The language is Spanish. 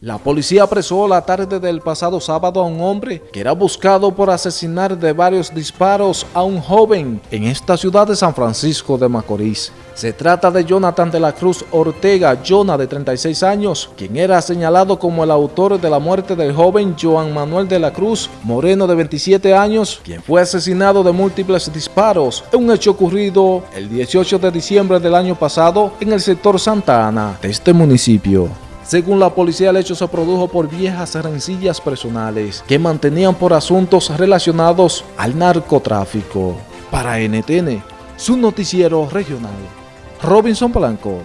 La policía apresó la tarde del pasado sábado a un hombre que era buscado por asesinar de varios disparos a un joven en esta ciudad de San Francisco de Macorís. Se trata de Jonathan de la Cruz Ortega, Jonah de 36 años, quien era señalado como el autor de la muerte del joven Joan Manuel de la Cruz Moreno de 27 años, quien fue asesinado de múltiples disparos en un hecho ocurrido el 18 de diciembre del año pasado en el sector Santa Ana de este municipio. Según la policía, el hecho se produjo por viejas rencillas personales que mantenían por asuntos relacionados al narcotráfico. Para NTN, su noticiero regional, Robinson Blanco.